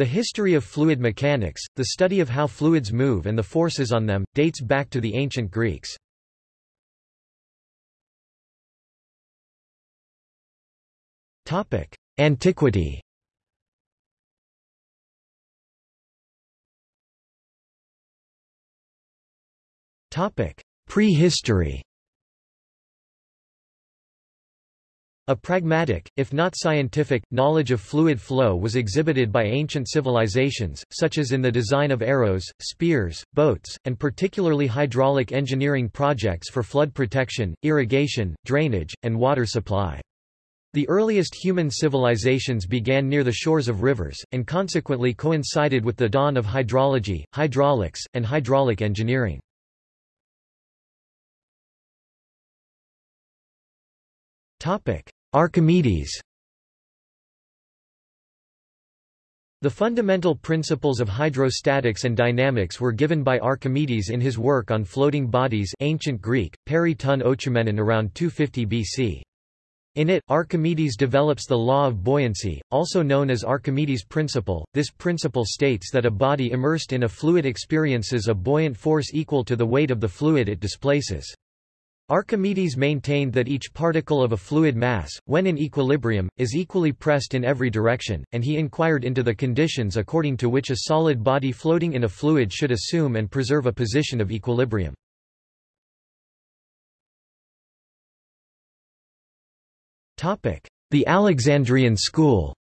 The history of fluid mechanics, the study of how fluids move and the forces on them, dates back to the ancient Greeks. Antiquity. Prehistory A pragmatic, if not scientific, knowledge of fluid flow was exhibited by ancient civilizations, such as in the design of arrows, spears, boats, and particularly hydraulic engineering projects for flood protection, irrigation, drainage, and water supply. The earliest human civilizations began near the shores of rivers, and consequently coincided with the dawn of hydrology, hydraulics, and hydraulic engineering. Archimedes The fundamental principles of hydrostatics and dynamics were given by Archimedes in his work on floating bodies ancient Greek, peri ton around 250 BC. In it, Archimedes develops the law of buoyancy, also known as Archimedes' principle. This principle states that a body immersed in a fluid experiences a buoyant force equal to the weight of the fluid it displaces. Archimedes maintained that each particle of a fluid mass, when in equilibrium, is equally pressed in every direction, and he inquired into the conditions according to which a solid body floating in a fluid should assume and preserve a position of equilibrium. The Alexandrian school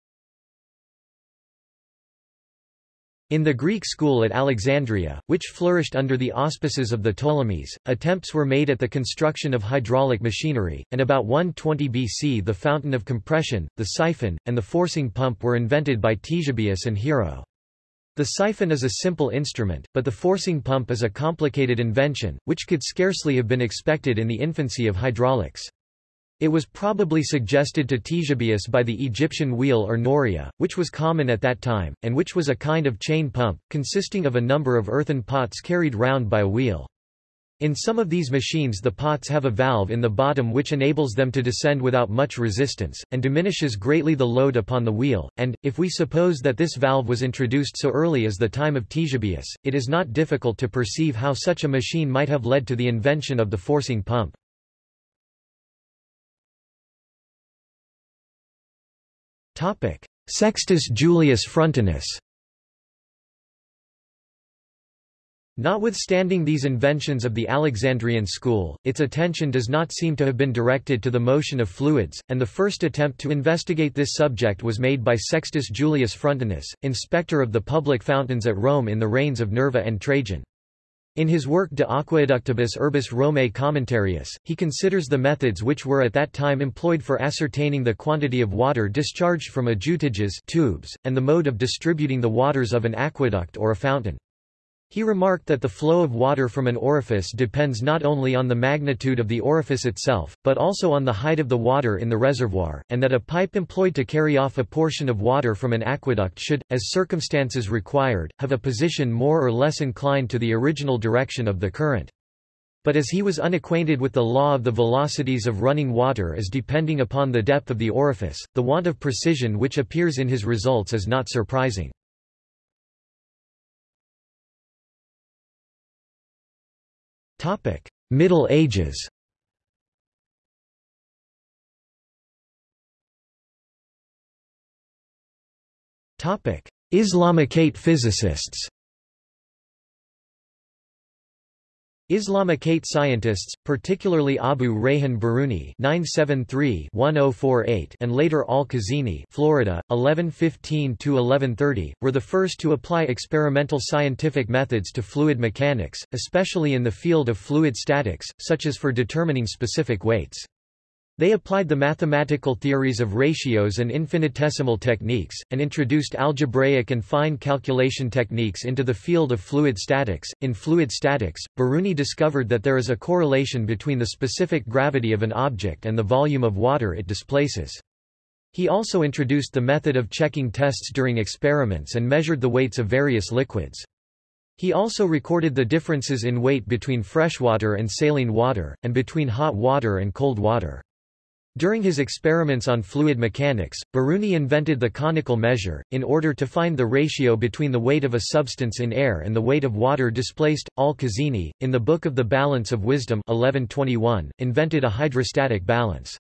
In the Greek school at Alexandria, which flourished under the auspices of the Ptolemies, attempts were made at the construction of hydraulic machinery, and about 120 BC the fountain of compression, the siphon, and the forcing pump were invented by Ctesibius and Hero. The siphon is a simple instrument, but the forcing pump is a complicated invention, which could scarcely have been expected in the infancy of hydraulics. It was probably suggested to Ctesibius by the Egyptian wheel or noria, which was common at that time, and which was a kind of chain pump, consisting of a number of earthen pots carried round by a wheel. In some of these machines the pots have a valve in the bottom which enables them to descend without much resistance, and diminishes greatly the load upon the wheel, and, if we suppose that this valve was introduced so early as the time of Ctesibius, it is not difficult to perceive how such a machine might have led to the invention of the forcing pump. Sextus Julius Frontinus Notwithstanding these inventions of the Alexandrian school, its attention does not seem to have been directed to the motion of fluids, and the first attempt to investigate this subject was made by Sextus Julius Frontinus, inspector of the public fountains at Rome in the reigns of Nerva and Trajan. In his work De Aqueductibus Urbis Romae Commentarius, he considers the methods which were at that time employed for ascertaining the quantity of water discharged from adjutages tubes, and the mode of distributing the waters of an aqueduct or a fountain. He remarked that the flow of water from an orifice depends not only on the magnitude of the orifice itself, but also on the height of the water in the reservoir, and that a pipe employed to carry off a portion of water from an aqueduct should, as circumstances required, have a position more or less inclined to the original direction of the current. But as he was unacquainted with the law of the velocities of running water as depending upon the depth of the orifice, the want of precision which appears in his results is not surprising. Middle Ages. Topic: Islamicate physicists Islamicate scientists, particularly Abu Rayhan Biruni (973–1048) and later Al-Khazini Florida, 1115–1130, were the first to apply experimental scientific methods to fluid mechanics, especially in the field of fluid statics, such as for determining specific weights. They applied the mathematical theories of ratios and infinitesimal techniques, and introduced algebraic and fine calculation techniques into the field of fluid statics. In fluid statics, Biruni discovered that there is a correlation between the specific gravity of an object and the volume of water it displaces. He also introduced the method of checking tests during experiments and measured the weights of various liquids. He also recorded the differences in weight between freshwater and saline water, and between hot water and cold water. During his experiments on fluid mechanics, Biruni invented the conical measure, in order to find the ratio between the weight of a substance in air and the weight of water displaced. Al-Khazini, in the Book of the Balance of Wisdom 1121, invented a hydrostatic balance.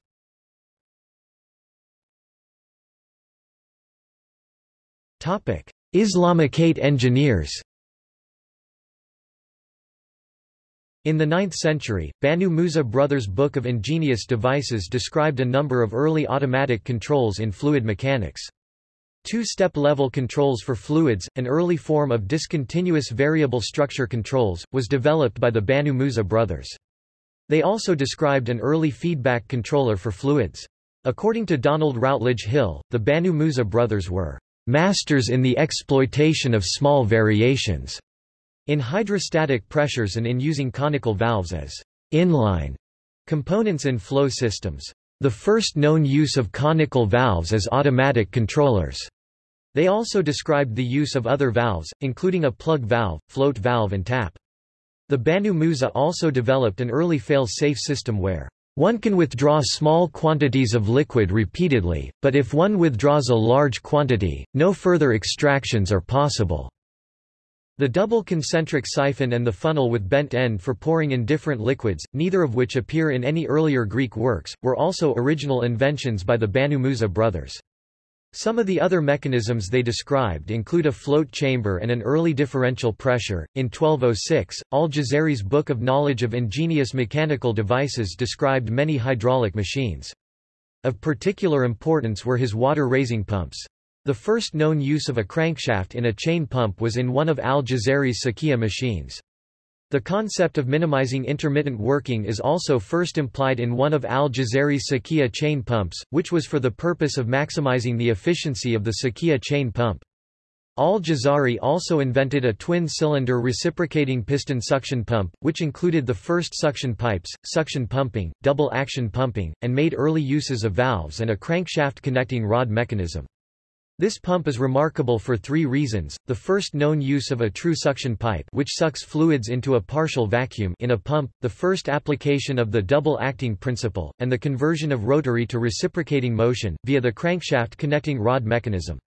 Islamicate engineers In the 9th century, Banu Musa brothers' Book of Ingenious Devices described a number of early automatic controls in fluid mechanics. Two-step level controls for fluids, an early form of discontinuous variable structure controls, was developed by the Banu Musa brothers. They also described an early feedback controller for fluids. According to Donald Routledge Hill, the Banu Musa brothers were masters in the exploitation of small variations in hydrostatic pressures and in using conical valves as inline components in flow systems. The first known use of conical valves as automatic controllers. They also described the use of other valves, including a plug valve, float valve and tap. The Banu Musa also developed an early fail-safe system where one can withdraw small quantities of liquid repeatedly, but if one withdraws a large quantity, no further extractions are possible. The double concentric siphon and the funnel with bent end for pouring in different liquids, neither of which appear in any earlier Greek works, were also original inventions by the Banu Musa brothers. Some of the other mechanisms they described include a float chamber and an early differential pressure. In 1206, Al-Jazari's Book of Knowledge of Ingenious Mechanical Devices described many hydraulic machines. Of particular importance were his water-raising pumps. The first known use of a crankshaft in a chain pump was in one of al-Jazari's Sakia machines. The concept of minimizing intermittent working is also first implied in one of al-Jazari's Sakia chain pumps, which was for the purpose of maximizing the efficiency of the Sakia chain pump. Al-Jazari also invented a twin-cylinder reciprocating piston suction pump, which included the first suction pipes, suction pumping, double-action pumping, and made early uses of valves and a crankshaft connecting rod mechanism. This pump is remarkable for three reasons, the first known use of a true suction pipe which sucks fluids into a partial vacuum in a pump, the first application of the double-acting principle, and the conversion of rotary to reciprocating motion, via the crankshaft connecting rod mechanism.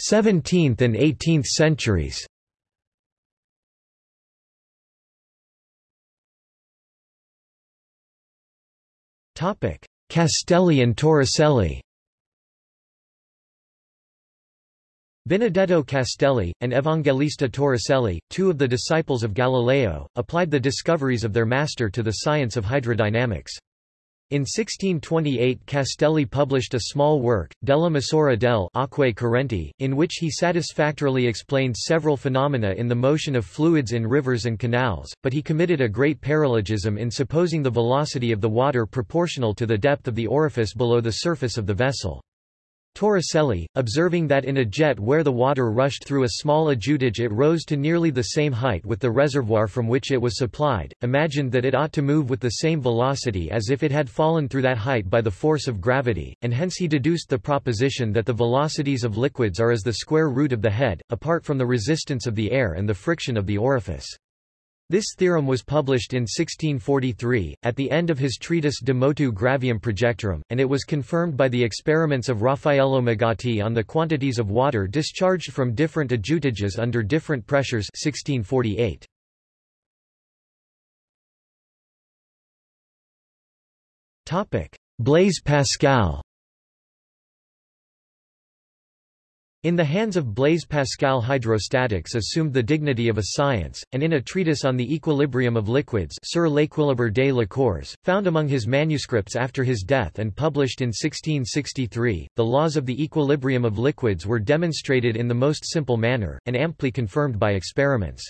17th and 18th centuries. Castelli and Torricelli. Benedetto Castelli, and Evangelista Torricelli, two of the disciples of Galileo, applied the discoveries of their master to the science of hydrodynamics. In 1628 Castelli published a small work, Della Misura del Acque Correnti, in which he satisfactorily explained several phenomena in the motion of fluids in rivers and canals, but he committed a great paralogism in supposing the velocity of the water proportional to the depth of the orifice below the surface of the vessel. Torricelli, observing that in a jet where the water rushed through a small adjutage it rose to nearly the same height with the reservoir from which it was supplied, imagined that it ought to move with the same velocity as if it had fallen through that height by the force of gravity, and hence he deduced the proposition that the velocities of liquids are as the square root of the head, apart from the resistance of the air and the friction of the orifice. This theorem was published in 1643, at the end of his treatise De Motu Gravium Projectorum, and it was confirmed by the experiments of Raffaello Magiotti on the quantities of water discharged from different adjutages under different pressures 1648. Blaise Pascal In the hands of Blaise Pascal hydrostatics assumed the dignity of a science, and in a treatise on the equilibrium of liquids Sur l'équilibre des liqueurs, found among his manuscripts after his death and published in 1663, the laws of the equilibrium of liquids were demonstrated in the most simple manner, and amply confirmed by experiments.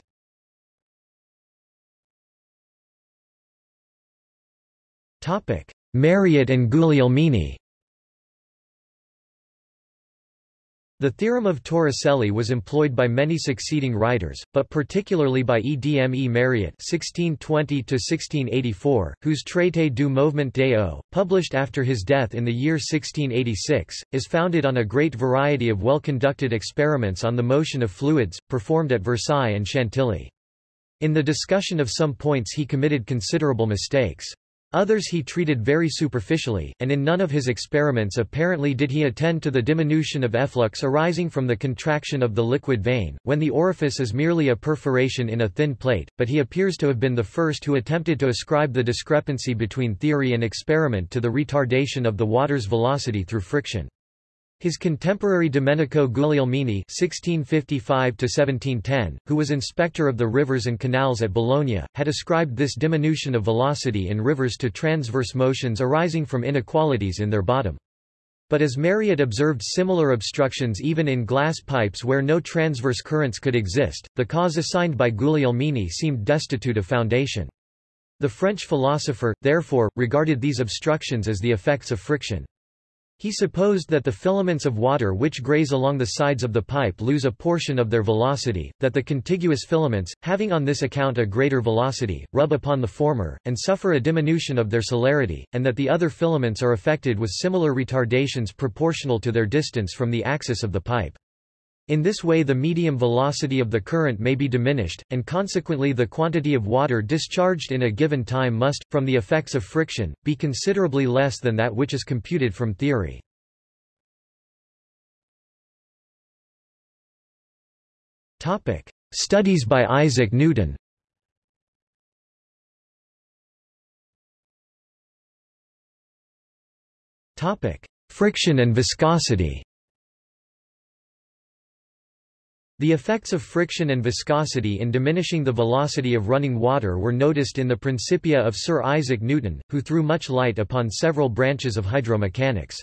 Mariotte and Guglielmini The theorem of Torricelli was employed by many succeeding writers, but particularly by Edme Mariotte (1620–1684), whose Traité du mouvement des eaux, published after his death in the year 1686, is founded on a great variety of well-conducted experiments on the motion of fluids, performed at Versailles and Chantilly. In the discussion of some points he committed considerable mistakes. Others he treated very superficially, and in none of his experiments apparently did he attend to the diminution of efflux arising from the contraction of the liquid vein, when the orifice is merely a perforation in a thin plate, but he appears to have been the first who attempted to ascribe the discrepancy between theory and experiment to the retardation of the water's velocity through friction. His contemporary Domenico Guglielmini (1655–1710), who was inspector of the rivers and canals at Bologna, had ascribed this diminution of velocity in rivers to transverse motions arising from inequalities in their bottom. But as Mariotte observed similar obstructions even in glass pipes where no transverse currents could exist, the cause assigned by Guglielmini seemed destitute of foundation. The French philosopher, therefore, regarded these obstructions as the effects of friction. He supposed that the filaments of water which graze along the sides of the pipe lose a portion of their velocity, that the contiguous filaments, having on this account a greater velocity, rub upon the former, and suffer a diminution of their celerity, and that the other filaments are affected with similar retardations proportional to their distance from the axis of the pipe. In this way the medium velocity of the current may be diminished, and consequently the quantity of water discharged in a given time must, from the effects of friction, be considerably less than that which is computed from theory. Studies by Isaac Newton Friction and viscosity The effects of friction and viscosity in diminishing the velocity of running water were noticed in the Principia of Sir Isaac Newton, who threw much light upon several branches of hydromechanics.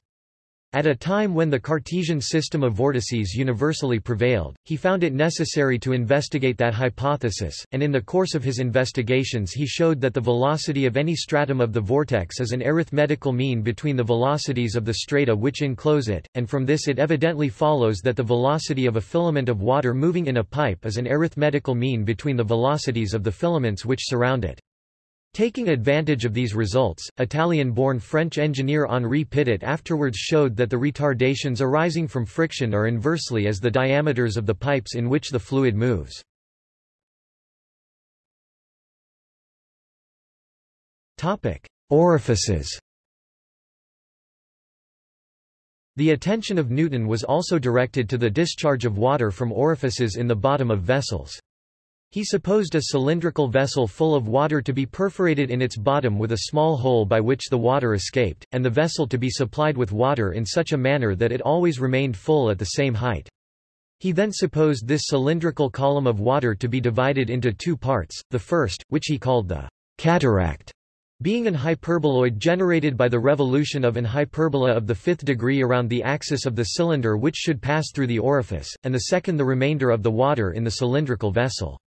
At a time when the Cartesian system of vortices universally prevailed, he found it necessary to investigate that hypothesis, and in the course of his investigations he showed that the velocity of any stratum of the vortex is an arithmetical mean between the velocities of the strata which enclose it, and from this it evidently follows that the velocity of a filament of water moving in a pipe is an arithmetical mean between the velocities of the filaments which surround it. Taking advantage of these results, Italian-born French engineer Henri Pitot afterwards showed that the retardations arising from friction are inversely as the diameters of the pipes in which the fluid moves. Orifices The attention of Newton was also directed to the discharge of water from orifices in the bottom of vessels. He supposed a cylindrical vessel full of water to be perforated in its bottom with a small hole by which the water escaped, and the vessel to be supplied with water in such a manner that it always remained full at the same height. He then supposed this cylindrical column of water to be divided into two parts, the first, which he called the cataract, being an hyperboloid generated by the revolution of an hyperbola of the fifth degree around the axis of the cylinder which should pass through the orifice, and the second the remainder of the water in the cylindrical vessel.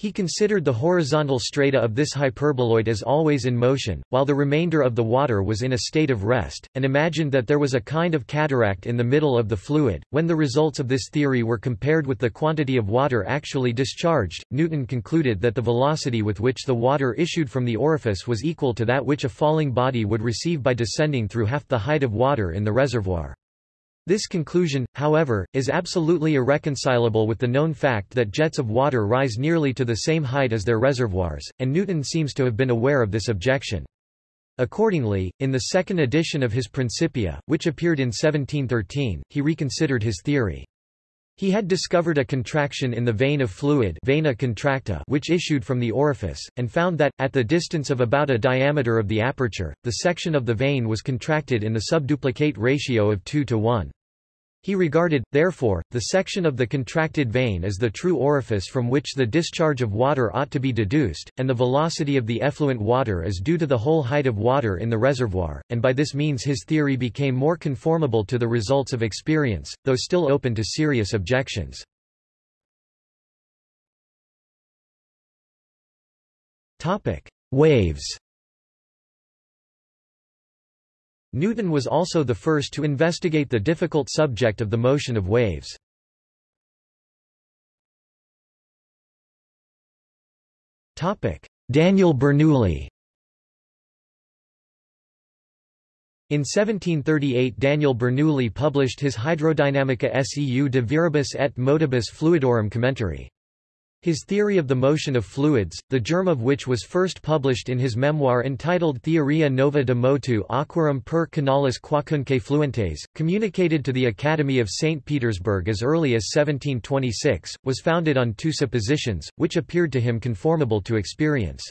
He considered the horizontal strata of this hyperboloid as always in motion, while the remainder of the water was in a state of rest, and imagined that there was a kind of cataract in the middle of the fluid. When the results of this theory were compared with the quantity of water actually discharged, Newton concluded that the velocity with which the water issued from the orifice was equal to that which a falling body would receive by descending through half the height of water in the reservoir. This conclusion, however, is absolutely irreconcilable with the known fact that jets of water rise nearly to the same height as their reservoirs, and Newton seems to have been aware of this objection. Accordingly, in the second edition of his Principia, which appeared in 1713, he reconsidered his theory. He had discovered a contraction in the vein of fluid vena contracta which issued from the orifice, and found that, at the distance of about a diameter of the aperture, the section of the vein was contracted in the subduplicate ratio of 2 to 1. He regarded, therefore, the section of the contracted vein as the true orifice from which the discharge of water ought to be deduced, and the velocity of the effluent water is due to the whole height of water in the reservoir, and by this means his theory became more conformable to the results of experience, though still open to serious objections. Waves Newton was also the first to investigate the difficult subject of the motion of waves. Daniel Bernoulli In 1738 Daniel Bernoulli published his Hydrodynamica seu de viribus et modibus fluidorum commentari. His theory of the motion of fluids, the germ of which was first published in his memoir entitled Theoria nova de motu aquarum per canalis quacunque fluentes, communicated to the Academy of St. Petersburg as early as 1726, was founded on two suppositions, which appeared to him conformable to experience.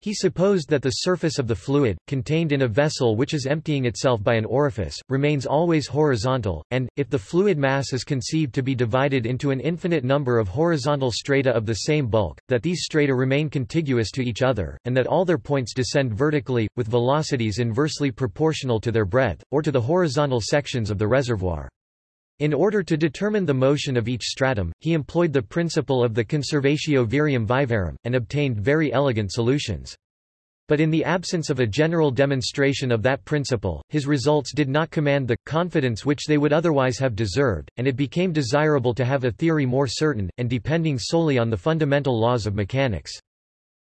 He supposed that the surface of the fluid, contained in a vessel which is emptying itself by an orifice, remains always horizontal, and, if the fluid mass is conceived to be divided into an infinite number of horizontal strata of the same bulk, that these strata remain contiguous to each other, and that all their points descend vertically, with velocities inversely proportional to their breadth, or to the horizontal sections of the reservoir. In order to determine the motion of each stratum, he employed the principle of the conservatio virium vivarum, and obtained very elegant solutions. But in the absence of a general demonstration of that principle, his results did not command the confidence which they would otherwise have deserved, and it became desirable to have a theory more certain, and depending solely on the fundamental laws of mechanics.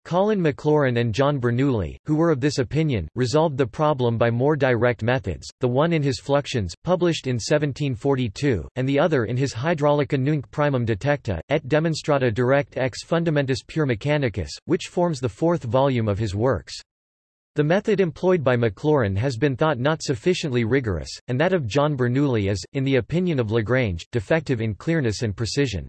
Colin Maclaurin and John Bernoulli, who were of this opinion, resolved the problem by more direct methods, the one in his Fluxions, published in 1742, and the other in his Hydraulica nunc primum detecta, et demonstrata direct ex fundamentis pure mechanicus, which forms the fourth volume of his works. The method employed by Maclaurin has been thought not sufficiently rigorous, and that of John Bernoulli is, in the opinion of Lagrange, defective in clearness and precision.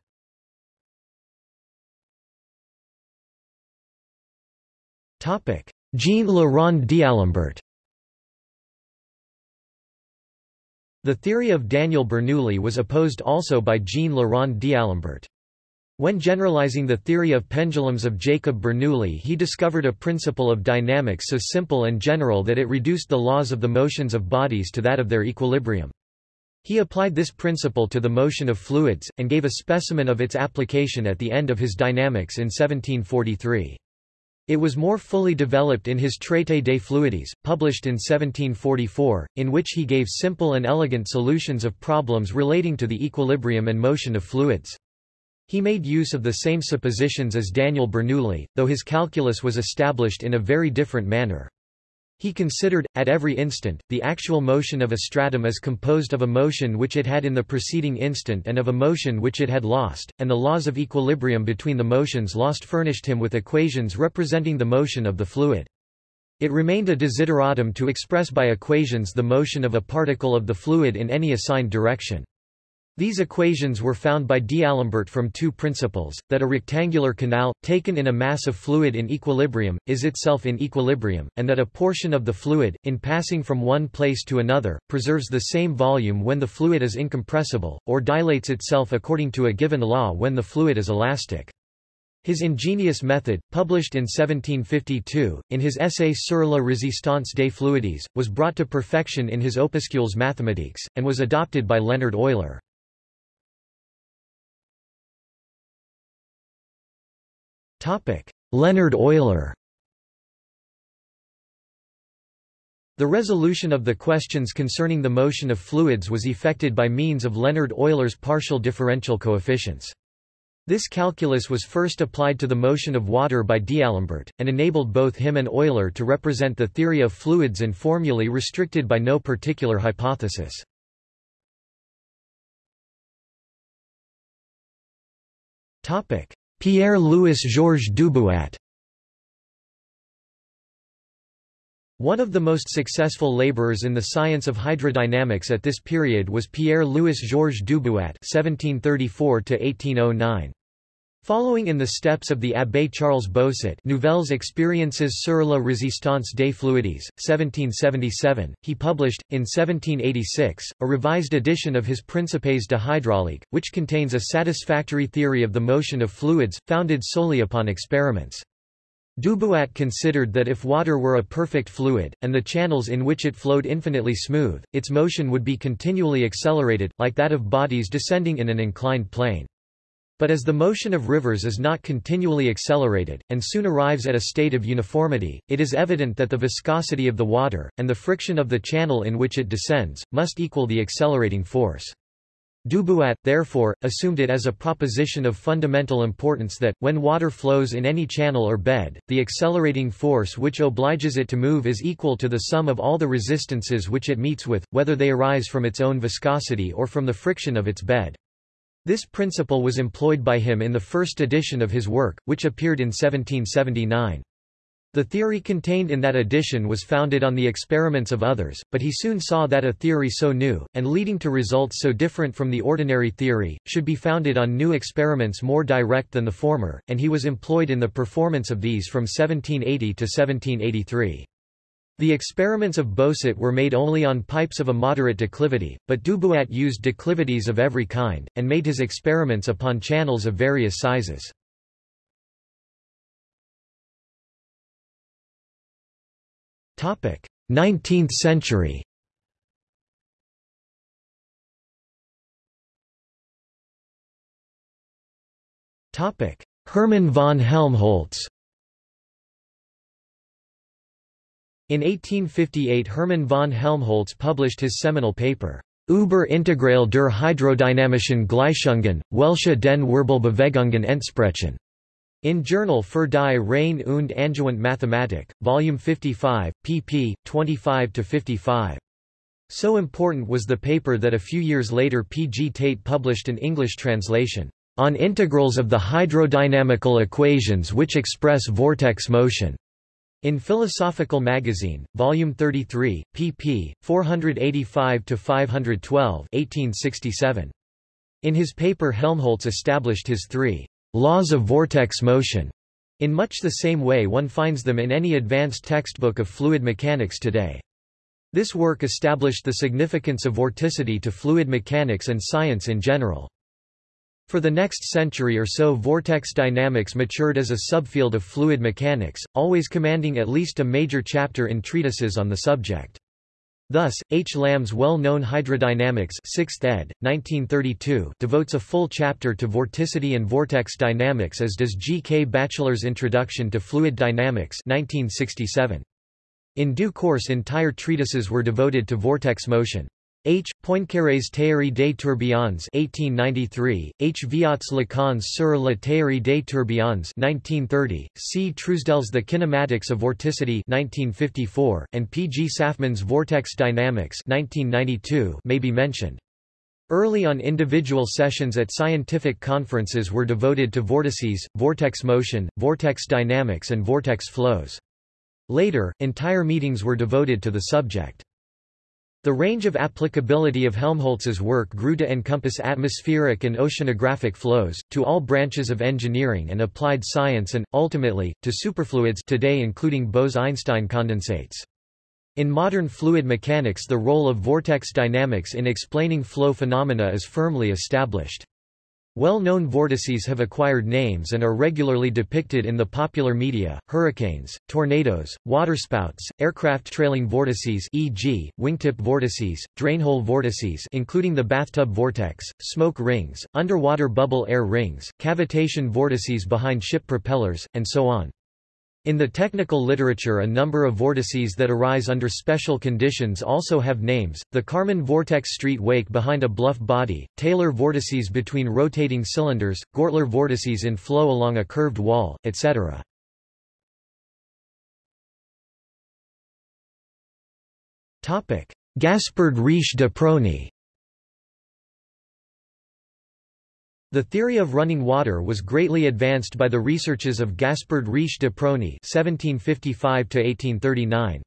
Jean Le d'Alembert The theory of Daniel Bernoulli was opposed also by Jean Le d'Alembert. When generalizing the theory of pendulums of Jacob Bernoulli he discovered a principle of dynamics so simple and general that it reduced the laws of the motions of bodies to that of their equilibrium. He applied this principle to the motion of fluids, and gave a specimen of its application at the end of his Dynamics in 1743. It was more fully developed in his Traité des Fluides, published in 1744, in which he gave simple and elegant solutions of problems relating to the equilibrium and motion of fluids. He made use of the same suppositions as Daniel Bernoulli, though his calculus was established in a very different manner. He considered, at every instant, the actual motion of a stratum as composed of a motion which it had in the preceding instant and of a motion which it had lost, and the laws of equilibrium between the motions lost furnished him with equations representing the motion of the fluid. It remained a desideratum to express by equations the motion of a particle of the fluid in any assigned direction. These equations were found by D'Alembert from two principles, that a rectangular canal, taken in a mass of fluid in equilibrium, is itself in equilibrium, and that a portion of the fluid, in passing from one place to another, preserves the same volume when the fluid is incompressible, or dilates itself according to a given law when the fluid is elastic. His ingenious method, published in 1752, in his essay Sur la résistance des fluides, was brought to perfection in his Opuscules mathématiques, and was adopted by Leonhard Euler. Leonhard Euler The resolution of the questions concerning the motion of fluids was effected by means of Leonhard Euler's partial differential coefficients. This calculus was first applied to the motion of water by D'Alembert, and enabled both him and Euler to represent the theory of fluids in formulae restricted by no particular hypothesis. Pierre-Louis Georges Dubuat One of the most successful laborers in the science of hydrodynamics at this period was Pierre-Louis Georges Dubuat (1734–1809). Following in the steps of the Abbé Charles Bossut Nouvelles expériences sur la résistance des fluides, 1777, he published, in 1786, a revised edition of his Principes de hydraulique, which contains a satisfactory theory of the motion of fluids, founded solely upon experiments. Dubuat considered that if water were a perfect fluid, and the channels in which it flowed infinitely smooth, its motion would be continually accelerated, like that of bodies descending in an inclined plane. But as the motion of rivers is not continually accelerated, and soon arrives at a state of uniformity, it is evident that the viscosity of the water, and the friction of the channel in which it descends, must equal the accelerating force. Dubuat, therefore, assumed it as a proposition of fundamental importance that, when water flows in any channel or bed, the accelerating force which obliges it to move is equal to the sum of all the resistances which it meets with, whether they arise from its own viscosity or from the friction of its bed. This principle was employed by him in the first edition of his work, which appeared in 1779. The theory contained in that edition was founded on the experiments of others, but he soon saw that a theory so new, and leading to results so different from the ordinary theory, should be founded on new experiments more direct than the former, and he was employed in the performance of these from 1780 to 1783. The experiments of Bossut were made only on pipes of a moderate declivity, but Dubuat used declivities of every kind, and made his experiments upon channels of various sizes. Topic: 19th century Topic: Hermann von Helmholtz In 1858 Hermann von Helmholtz published his seminal paper, Über Integral der hydrodynamischen Gleichungen, welche den Wirbelbewegungen entsprechen. In Journal für die Reine und Angewandte Mathematik, Volume 55, pp. 25–55. So important was the paper that a few years later P. G. Tait published an English translation, On Integrals of the Hydrodynamical Equations which Express Vortex Motion, in Philosophical Magazine, Volume 33, pp. 485–512 1867. In his paper Helmholtz established his three laws of vortex motion, in much the same way one finds them in any advanced textbook of fluid mechanics today. This work established the significance of vorticity to fluid mechanics and science in general. For the next century or so vortex dynamics matured as a subfield of fluid mechanics, always commanding at least a major chapter in treatises on the subject. Thus, H. Lamb's well-known Hydrodynamics 6th ed., 1932 devotes a full chapter to vorticity and vortex dynamics as does G. K. Batchelor's Introduction to Fluid Dynamics 1967. In due course entire treatises were devoted to vortex motion. H. Poincaré's Théorie des tourbillons 1893, H. Viot's Lecons sur la théorie des tourbillons 1930, C. Truesdell's The Kinematics of Vorticity 1954, and P. G. Saffman's Vortex Dynamics 1992 may be mentioned. Early on individual sessions at scientific conferences were devoted to vortices, vortex motion, vortex dynamics and vortex flows. Later, entire meetings were devoted to the subject. The range of applicability of Helmholtz's work grew to encompass atmospheric and oceanographic flows, to all branches of engineering and applied science and, ultimately, to superfluids today including Bose-Einstein condensates. In modern fluid mechanics the role of vortex dynamics in explaining flow phenomena is firmly established. Well-known vortices have acquired names and are regularly depicted in the popular media, hurricanes, tornadoes, waterspouts, aircraft trailing vortices e.g., wingtip vortices, drainhole vortices including the bathtub vortex, smoke rings, underwater bubble air rings, cavitation vortices behind ship propellers, and so on. In the technical literature a number of vortices that arise under special conditions also have names, the Kármán vortex street wake behind a bluff body, Taylor vortices between rotating cylinders, Gortler vortices in flow along a curved wall, etc. Gaspard Riche de Prony The theory of running water was greatly advanced by the researches of Gaspard Riche de Prony (1755–1839).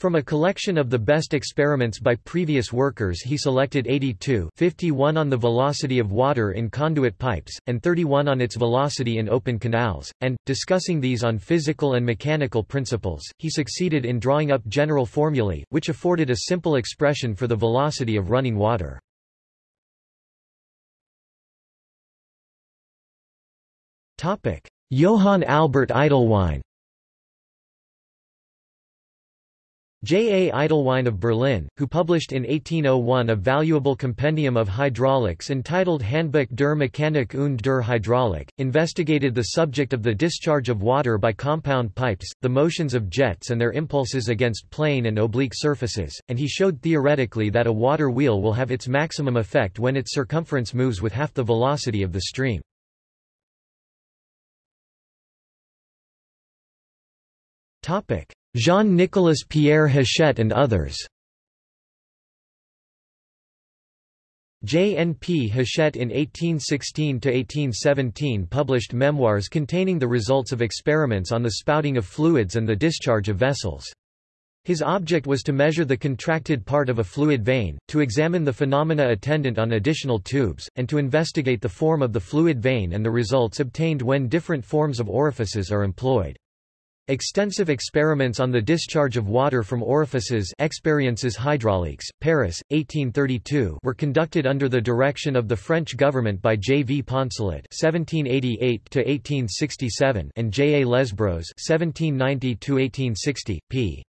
From a collection of the best experiments by previous workers he selected 82 51 on the velocity of water in conduit pipes, and 31 on its velocity in open canals, and, discussing these on physical and mechanical principles, he succeeded in drawing up general formulae, which afforded a simple expression for the velocity of running water. Johann Albert Eytelwein J. A. Eytelwein of Berlin, who published in 1801 a valuable compendium of hydraulics entitled Handbuch der Mechanik und der Hydraulik, investigated the subject of the discharge of water by compound pipes, the motions of jets and their impulses against plane and oblique surfaces, and he showed theoretically that a water wheel will have its maximum effect when its circumference moves with half the velocity of the stream. Jean-Nicolas Pierre Hachette and others J. N. P. Hachette in 1816–1817 published memoirs containing the results of experiments on the spouting of fluids and the discharge of vessels. His object was to measure the contracted part of a fluid vein, to examine the phenomena attendant on additional tubes, and to investigate the form of the fluid vein and the results obtained when different forms of orifices are employed. Extensive experiments on the discharge of water from orifices Expériences hydrauliques, Paris, 1832 were conducted under the direction of the French government by J. V. Poncelet (1788–1867) and J. A. Lesbros (1790–1860), p.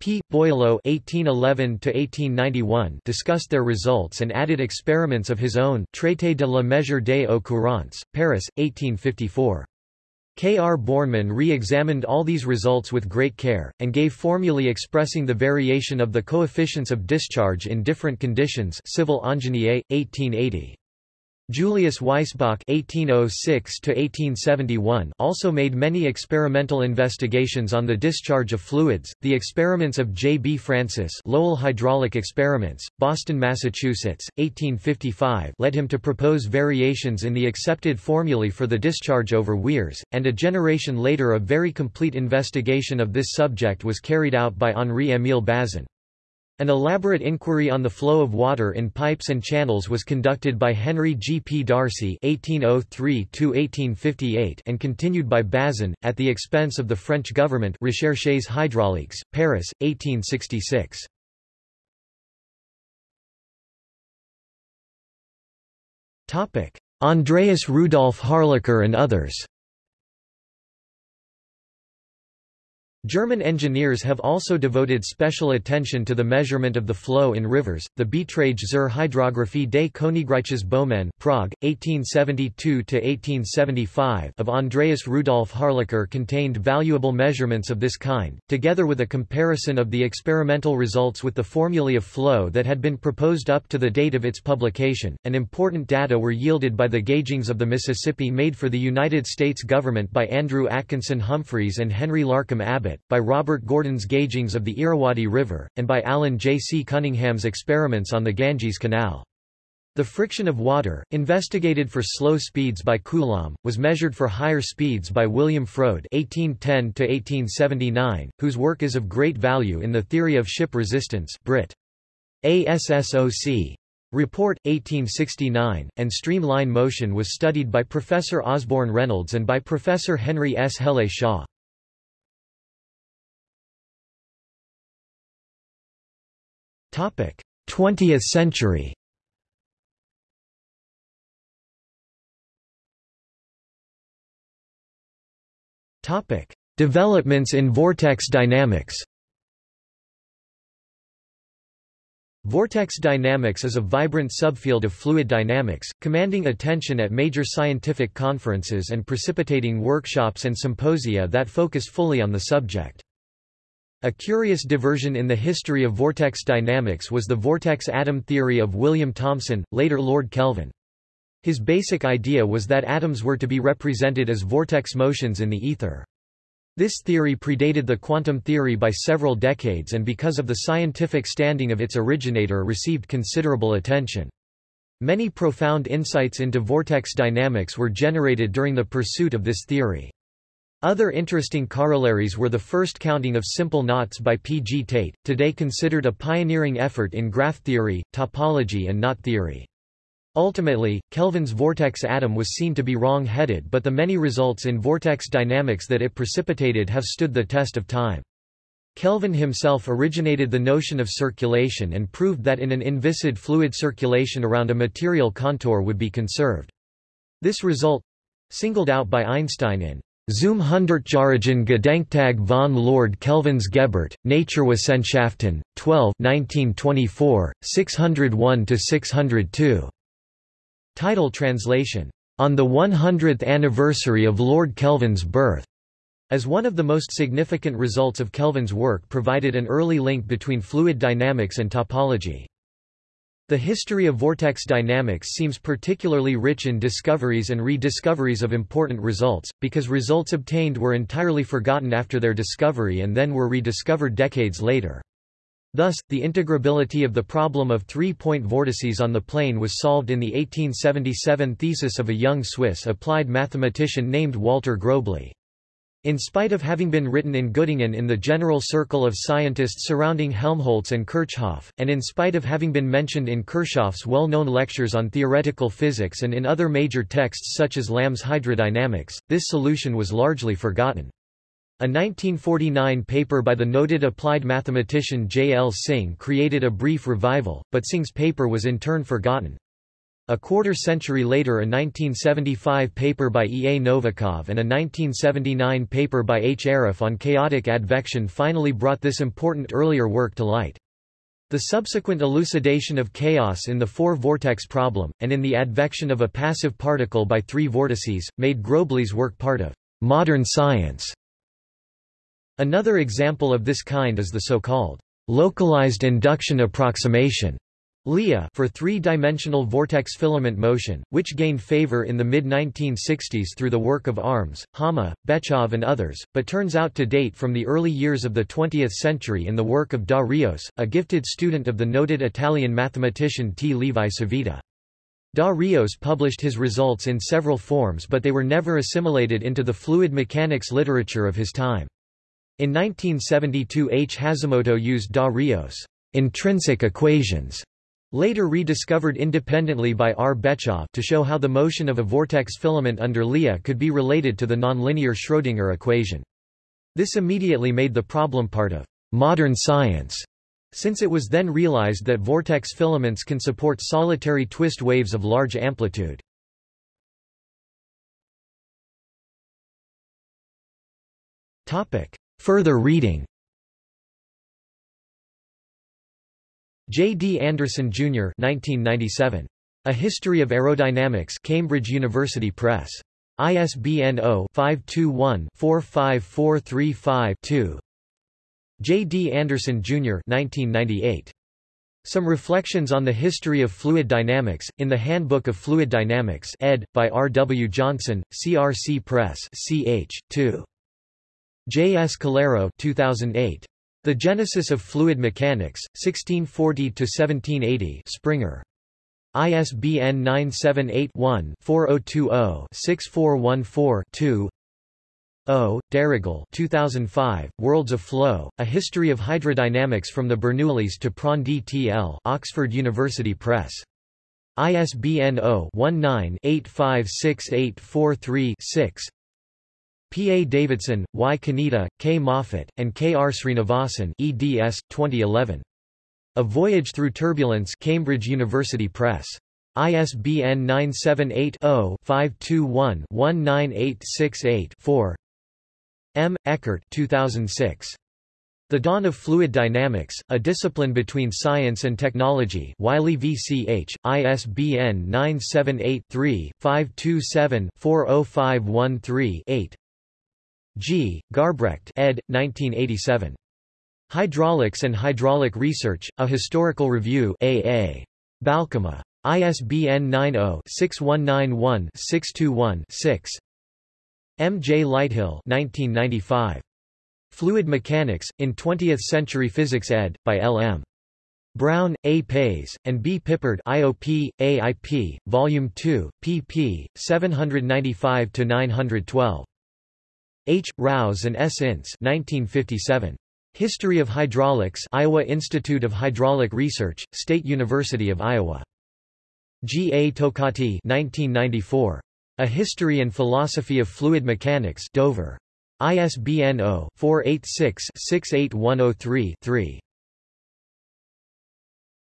P. Boileau (1811–1891) discussed their results and added experiments of his own. Traité de la mesure des eaux courantes, Paris, 1854. K. R. Bornemann re-examined all these results with great care, and gave formulae expressing the variation of the coefficients of discharge in different conditions Civil Ingénieur, 1880. Julius Weisbach (1806–1871) also made many experimental investigations on the discharge of fluids. The experiments of J. B. Francis, Lowell hydraulic experiments, Boston, Massachusetts, 1855, led him to propose variations in the accepted formulae for the discharge over weirs, and a generation later a very complete investigation of this subject was carried out by Henri-Émile Bazin. An elaborate inquiry on the flow of water in pipes and channels was conducted by Henry G. P. Darcy (1803–1858) and continued by Bazin, at the expense of the French government. Recherches hydrauliques, Paris, 1866. Topic: Andreas Rudolf Harlacher and others. German engineers have also devoted special attention to the measurement of the flow in rivers. The Beiträge zur Hydrographie des Königreiches Böhmen Prague, 1872–1875 of Andreas Rudolf Harlacher contained valuable measurements of this kind, together with a comparison of the experimental results with the formulae of flow that had been proposed up to the date of its publication, and important data were yielded by the gaugings of the Mississippi made for the United States government by Andrew Atkinson Humphreys and Henry Larcom Abbot by Robert Gordon's gaugings of the Irrawaddy River, and by Alan J. C. Cunningham's experiments on the Ganges Canal. The friction of water, investigated for slow speeds by Coulomb, was measured for higher speeds by William Froude (1810–1879), whose work is of great value in the theory of ship resistance. Brit. ASSOC. Report, 1869, and streamline motion was studied by Professor Osborne Reynolds and by Professor Henry S. Hele Shaw. 20th century Topic: Developments in vortex dynamics. Vortex dynamics is a vibrant subfield of fluid dynamics, commanding attention at major scientific conferences and precipitating workshops and symposia that focus fully on the subject. A curious diversion in the history of vortex dynamics was the vortex atom theory of William Thomson, later Lord Kelvin. His basic idea was that atoms were to be represented as vortex motions in the ether. This theory predated the quantum theory by several decades and because of the scientific standing of its originator received considerable attention. Many profound insights into vortex dynamics were generated during the pursuit of this theory. Other interesting corollaries were the first counting of simple knots by P. G. Tait, today considered a pioneering effort in graph theory, topology and knot theory. Ultimately, Kelvin's vortex atom was seen to be wrong-headed but the many results in vortex dynamics that it precipitated have stood the test of time. Kelvin himself originated the notion of circulation and proved that in an inviscid fluid circulation around a material contour would be conserved. This result—singled out by Einstein in Zum Hundertjährigen Gedenktag von Lord Kelvins Geburt, Naturwissenschaften, 12 1924, 601–602. Title translation. On the 100th anniversary of Lord Kelvin's birth. As one of the most significant results of Kelvin's work provided an early link between fluid dynamics and topology. The history of vortex dynamics seems particularly rich in discoveries and rediscoveries of important results, because results obtained were entirely forgotten after their discovery and then were rediscovered decades later. Thus, the integrability of the problem of three-point vortices on the plane was solved in the 1877 thesis of a young Swiss applied mathematician named Walter Gröbli. In spite of having been written in Göttingen in the general circle of scientists surrounding Helmholtz and Kirchhoff, and in spite of having been mentioned in Kirchhoff's well-known lectures on theoretical physics and in other major texts such as Lamb's hydrodynamics, this solution was largely forgotten. A 1949 paper by the noted applied mathematician J. L. Synge created a brief revival, but Synge's paper was in turn forgotten. A quarter century later a 1975 paper by E. A. Novikov and a 1979 paper by H. Aref on chaotic advection finally brought this important earlier work to light. The subsequent elucidation of chaos in the four-vortex problem, and in the advection of a passive particle by three vortices, made Gröbli's work part of modern science. Another example of this kind is the so-called localized induction approximation LIA for three-dimensional vortex filament motion, which gained favor in the mid-1960s through the work of Arms, Hama, Betchov and others, but turns out to date from the early years of the 20th century in the work of Da Rios, a gifted student of the noted Italian mathematician T. Levi Civita. Da Rios published his results in several forms but they were never assimilated into the fluid mechanics literature of his time. In 1972 H. Hashimoto used Da Rios' intrinsic equations Later rediscovered independently by R. Betchov to show how the motion of a vortex filament under LIA could be related to the nonlinear Schrödinger equation. This immediately made the problem part of modern science, since it was then realized that vortex filaments can support solitary twist waves of large amplitude. Further reading J. D. Anderson, Jr. 1997. A History of Aerodynamics Cambridge University Press. ISBN 0-521-45435-2. J. D. Anderson, Jr. 1998. Some Reflections on the History of Fluid Dynamics, in the Handbook of Fluid Dynamics ed. by R. W. Johnson, CRC Press ch. 2. J. S. Calero 2008. The Genesis of Fluid Mechanics, 1640–1780 Springer. ISBN 978-1-4020-6414-2 O. Darrigol 2005, Worlds of Flow, A History of Hydrodynamics from the Bernoullis to Prandtl T.L. Oxford University Press. ISBN 0-19-856843-6 P. A. Davidson, Y. Kaneda, K. Moffatt, and K. R. Sreenivasan eds. 2011. A Voyage Through Turbulence Cambridge University Press. ISBN 978-0-521-19868-4 M. Eckert 2006. The Dawn of Fluid Dynamics, A Discipline Between Science and Technology Wiley VCH, ISBN 978 G. Garbrecht ed. 1987. Hydraulics and Hydraulic Research, A Historical Review A.A. Balkema. ISBN 90-6191-621-6. M. J. Lighthill 1995. Fluid Mechanics, in Twentieth-Century Physics ed., by L. M. Brown, A. Pais, and B. Pippard IOP, AIP, Volume 2, pp. 795–912. H. Rouse and S. Ince 1957. History of Hydraulics Iowa Institute of Hydraulic Research, State University of Iowa. G. A. Tokaty 1994. A History and Philosophy of Fluid Mechanics Dover. ISBN 0-486-68103-3.